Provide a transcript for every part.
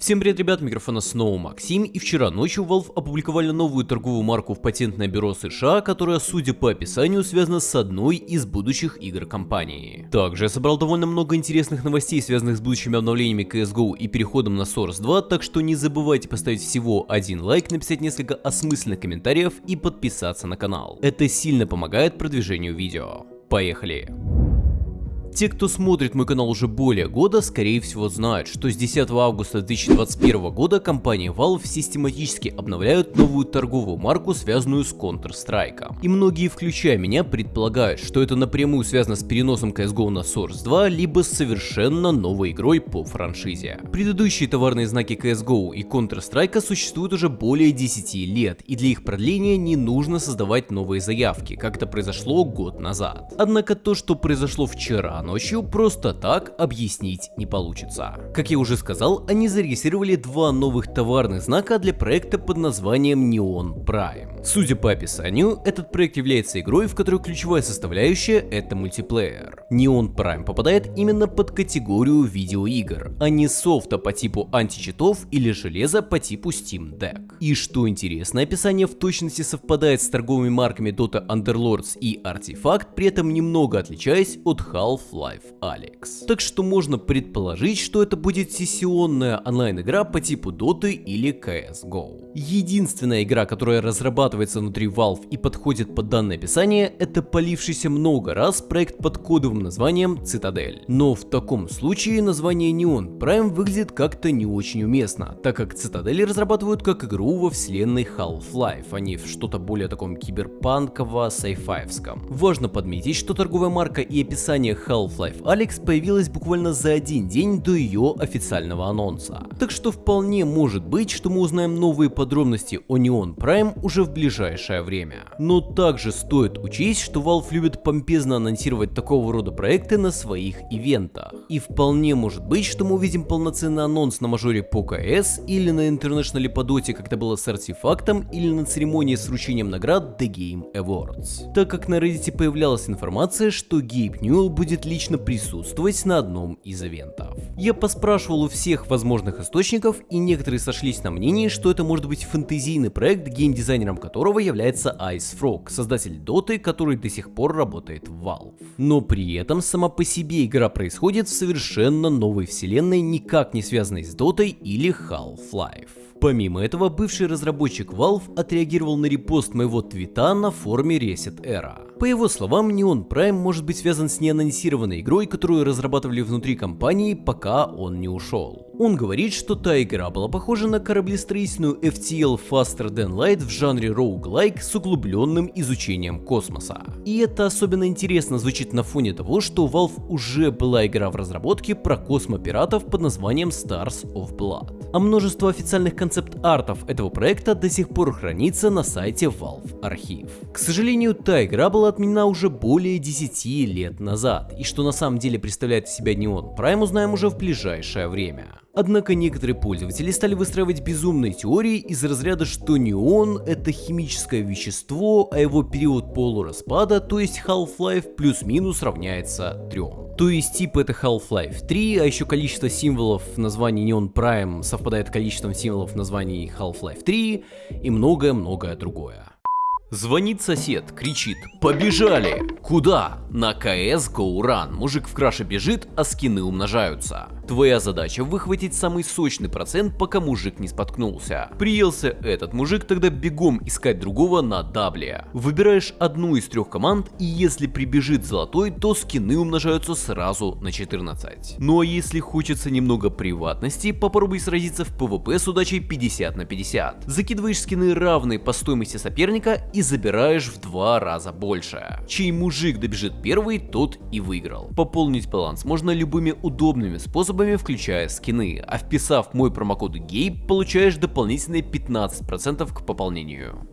Всем привет, ребят, микрофона снова Максим, и вчера ночью Valve опубликовали новую торговую марку в патентное бюро США, которая, судя по описанию, связана с одной из будущих игр компании. Также я собрал довольно много интересных новостей, связанных с будущими обновлениями CSGO и переходом на Source 2, так что не забывайте поставить всего один лайк, написать несколько осмысленных комментариев и подписаться на канал. Это сильно помогает продвижению видео. Поехали! Те, кто смотрит мой канал уже более года, скорее всего знают, что с 10 августа 2021 года компания Valve систематически обновляют новую торговую марку, связанную с Counter-Strike. И многие, включая меня, предполагают, что это напрямую связано с переносом CSGO на Source 2, либо с совершенно новой игрой по франшизе. Предыдущие товарные знаки CSGO и Counter-Strike существуют уже более 10 лет, и для их продления не нужно создавать новые заявки, как это произошло год назад. Однако то, что произошло вчера, ночью просто так объяснить не получится. Как я уже сказал, они зарегистрировали два новых товарных знака для проекта под названием Neon Prime. Судя по описанию, этот проект является игрой, в которой ключевая составляющая это мультиплеер. Neon Prime попадает именно под категорию видеоигр, а не софта по типу античитов или железа по типу Steam Deck. И что интересно, описание в точности совпадает с торговыми марками Dota Underlords и Artifact, при этом немного отличаясь от Half Half-Life Alyx. Так что можно предположить, что это будет сессионная онлайн-игра по типу Dota или CSGO. Единственная игра, которая разрабатывается внутри Valve и подходит под данное описание, это полившийся много раз проект под кодовым названием Citadel. Но в таком случае название Neon Prime выглядит как-то не очень уместно, так как Citadel разрабатывают как игру во вселенной Half-Life, а не в что-то более таком киберпанково сайфаевском. Важно подметить, что торговая марка и описание Half Half-Life Alyx появилась буквально за один день до ее официального анонса. Так что вполне может быть, что мы узнаем новые подробности о Neon Prime уже в ближайшее время. Но также стоит учесть, что Valve любит помпезно анонсировать такого рода проекты на своих ивентах. И вполне может быть, что мы увидим полноценный анонс на мажоре по КС или на International по Доте, как это было с артефактом, или на церемонии с вручением наград The Game Awards. Так как на Reddit появлялась информация, что Гейб Ньюэлл будет лично присутствовать на одном из ивентов. Я поспрашивал у всех возможных источников, и некоторые сошлись на мнении, что это может быть фэнтезийный проект, геймдизайнером которого является Ice Frog, создатель Доты, который до сих пор работает в Valve. Но при этом сама по себе игра происходит в совершенно новой вселенной, никак не связанной с Дотой или Half-Life. Помимо этого, бывший разработчик Valve отреагировал на репост моего твита на форуме Reset Era. По его словам, Neon Prime может быть связан с неанонсированной игрой, которую разрабатывали внутри компании, пока он не ушел. Он говорит, что та игра была похожа на кораблестроительную FTL Faster Than Light в жанре roguelike с углубленным изучением космоса. И это особенно интересно звучит на фоне того, что у Valve уже была игра в разработке про космопиратов под названием Stars of Blood. А множество официальных концепт-артов этого проекта до сих пор хранится на сайте Valve Архив. К сожалению, та игра была отменена уже более 10 лет назад, и что на самом деле представляет из себя Neon Prime узнаем уже в ближайшее время. Однако некоторые пользователи стали выстраивать безумные теории из разряда, что неон это химическое вещество, а его период полураспада, то есть Half-Life плюс-минус равняется 3. То есть тип это Half-Life 3, а еще количество символов в названии Neon Prime совпадает с количеством символов в названии Half-Life 3 и многое-многое другое. Звонит сосед, кричит «Побежали!» Куда? На КС Run. Мужик в краше бежит, а скины умножаются. Твоя задача выхватить самый сочный процент, пока мужик не споткнулся. Приелся этот мужик, тогда бегом искать другого на дабле. Выбираешь одну из трех команд, и если прибежит золотой, то скины умножаются сразу на 14. Ну а если хочется немного приватности, попробуй сразиться в PvP с удачей 50 на 50. Закидываешь скины равные по стоимости соперника и забираешь в два раза больше. Чей мужик добежит первый, тот и выиграл. Пополнить баланс можно любыми удобными способами способами, включая скины, а вписав мой промокод GABE, получаешь дополнительные 15% к пополнению.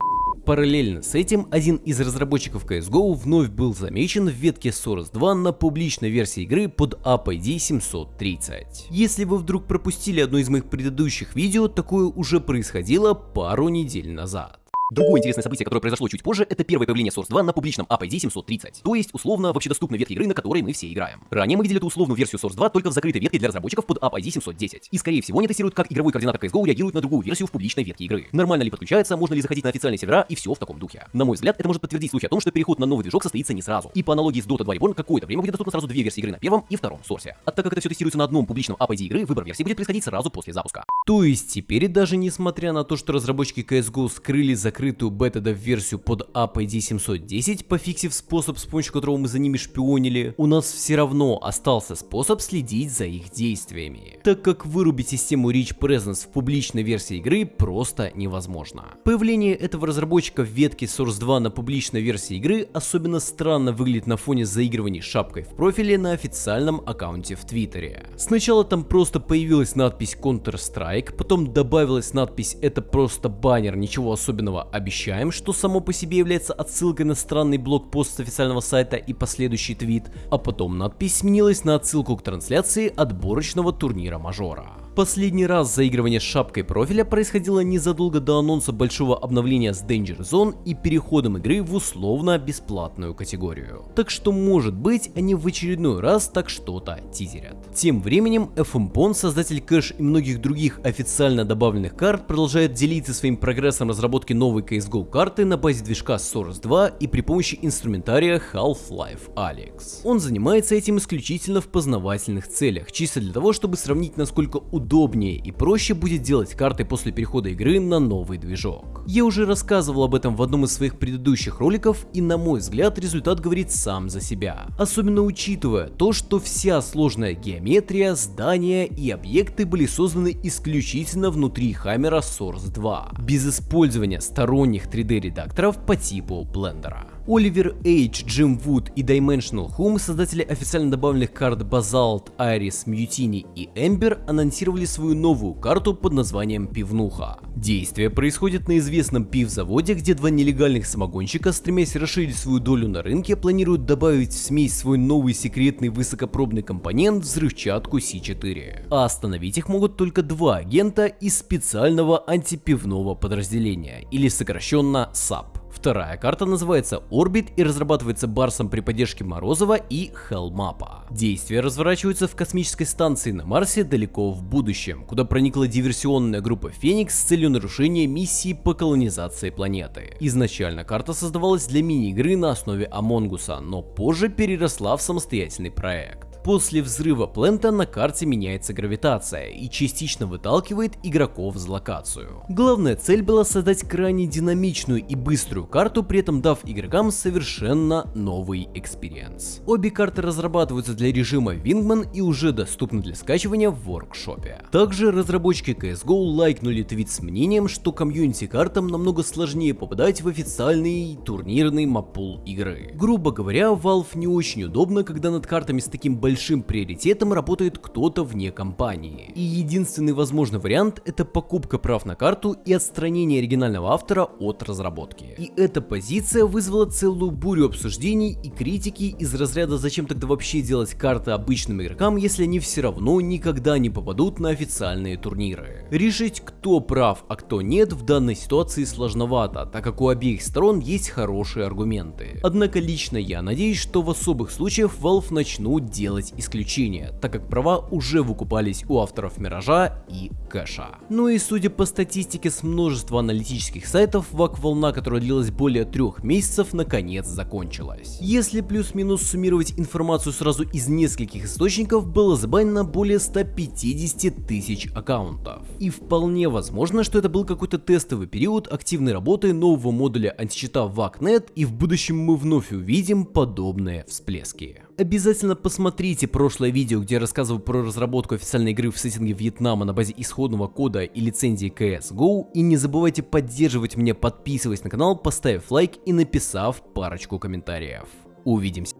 Параллельно с этим, один из разработчиков CSGO вновь был замечен в ветке Source 2 на публичной версии игры под APID 730. Если вы вдруг пропустили одно из моих предыдущих видео, такое уже происходило пару недель назад. Другое интересное событие, которое произошло чуть позже, это первое появление Source 2 на публичном APD 730, то есть условно в общедоступной ветке игры, на которой мы все играем. Ранее мы видели эту условную версию Source 2 только в закрытой ветке для разработчиков под APD 710, и скорее всего не тестируют, как игровой координатор CSGO реагирует на другую версию в публичной ветке игры. Нормально ли подключается, можно ли заходить на официальные сервера и все в таком духе. На мой взгляд, это может подтвердить слухи о том, что переход на новый движок состоится не сразу. И по аналогии с Dota 2 Reborn какое-то время будет доступно сразу две версии игры на первом и втором сорсе. А так как это все тестируется на одном публичном APD игры, выбор версии будет происходить сразу после запуска. То есть теперь даже несмотря на то, что разработчики CSGO скрыли закрытую бета до версию под APD 710, пофиксив способ, с помощью которого мы за ними шпионили, у нас все равно остался способ следить за их действиями, так как вырубить систему Reach Presence в публичной версии игры просто невозможно. Появление этого разработчика в ветке Source 2 на публичной версии игры особенно странно выглядит на фоне заигрываний шапкой в профиле на официальном аккаунте в Твиттере. Сначала там просто появилась надпись Counter-Strike, потом добавилась надпись «Это просто баннер, ничего особенного, обещаем», что само по себе является отсылкой на странный блокпост с официального сайта и последующий твит, а потом надпись сменилась на отсылку к трансляции отборочного турнира мажора. Последний раз заигрывание с шапкой профиля происходило незадолго до анонса большого обновления с Danger Zone и переходом игры в условно бесплатную категорию. Так что может быть они в очередной раз так что-то тизерят. Тем временем FMPON, создатель кэш и многих других официально добавленных карт, продолжает делиться своим прогрессом разработки новой CSGO карты на базе движка Source 2 и при помощи инструментария Half-Life Alyx. Он занимается этим исключительно в познавательных целях, чисто для того, чтобы сравнить насколько удобно удобнее и проще будет делать карты после перехода игры на новый движок. Я уже рассказывал об этом в одном из своих предыдущих роликов и на мой взгляд результат говорит сам за себя. Особенно учитывая то, что вся сложная геометрия, здания и объекты были созданы исключительно внутри Hammer Source 2, без использования сторонних 3D редакторов по типу Blender. Оливер Эйдж, Джим Вуд и Dimensional Home, создатели официально добавленных карт Basalt, Iris, Mutiny и Ember, анонсировали свою новую карту под названием Пивнуха. Действие происходит на известном пивзаводе, где два нелегальных самогонщика, стремясь расширить свою долю на рынке, планируют добавить в смесь свой новый секретный высокопробный компонент взрывчатку C4. А остановить их могут только два агента из специального антипивного подразделения, или сокращенно SAP. Вторая карта называется Orbit и разрабатывается Барсом при поддержке Морозова и Хелмапа. Действия разворачиваются в космической станции на Марсе далеко в будущем, куда проникла диверсионная группа Феникс с целью нарушения миссии по колонизации планеты. Изначально карта создавалась для мини-игры на основе Амонгуса, но позже переросла в самостоятельный проект. После взрыва Плента на карте меняется гравитация и частично выталкивает игроков в локацию. Главная цель была создать крайне динамичную и быструю карту, при этом дав игрокам совершенно новый experience. Обе карты разрабатываются для режима Wingman и уже доступны для скачивания в workshop е. Также разработчики CSGO лайкнули твит с мнением, что community картам намного сложнее попадать в официальный турнирный map pool игры. Грубо говоря, Valve не очень удобно, когда над картами с таким большим большим приоритетом работает кто-то вне компании. И единственный возможный вариант это покупка прав на карту и отстранение оригинального автора от разработки. И эта позиция вызвала целую бурю обсуждений и критики из разряда зачем тогда вообще делать карты обычным игрокам, если они все равно никогда не попадут на официальные турниры. Решить кто прав, а кто нет в данной ситуации сложновато, так как у обеих сторон есть хорошие аргументы. Однако лично я надеюсь, что в особых случаях Valve начнут делать делать исключения, так как права уже выкупались у авторов Миража и Кэша. Ну и судя по статистике с множества аналитических сайтов, вак-волна, которая длилась более трех месяцев, наконец закончилась. Если плюс-минус суммировать информацию сразу из нескольких источников, было забанено более 150 тысяч аккаунтов. И вполне возможно, что это был какой-то тестовый период активной работы нового модуля античита VACnet, и в будущем мы вновь увидим подобные всплески. Обязательно посмотрите прошлое видео, где я рассказывал про разработку официальной игры в сеттинге Вьетнама на базе исходного кода и лицензии CSGO. И не забывайте поддерживать меня, подписываясь на канал, поставив лайк и написав парочку комментариев. Увидимся.